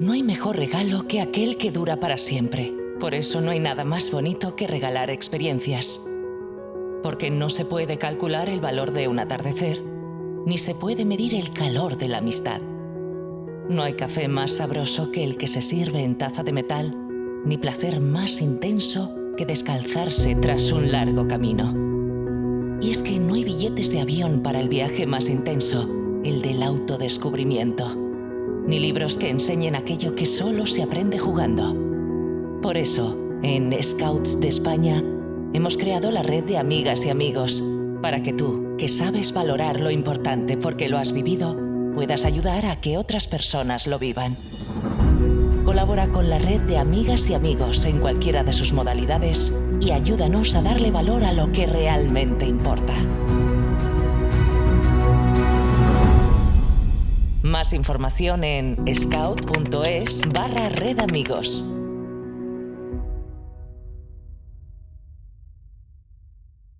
No hay mejor regalo que aquel que dura para siempre. Por eso no hay nada más bonito que regalar experiencias. Porque no se puede calcular el valor de un atardecer, ni se puede medir el calor de la amistad. No hay café más sabroso que el que se sirve en taza de metal, ni placer más intenso que descalzarse tras un largo camino. Y es que no hay billetes de avión para el viaje más intenso, el del autodescubrimiento, ni libros que enseñen aquello que solo se aprende jugando. Por eso, en Scouts de España, hemos creado la red de amigas y amigos, para que tú, que sabes valorar lo importante porque lo has vivido, puedas ayudar a que otras personas lo vivan. Colabora con la red de amigas y amigos en cualquiera de sus modalidades y ayúdanos a darle valor a lo que realmente importa. Más información en scout.es barra red amigos.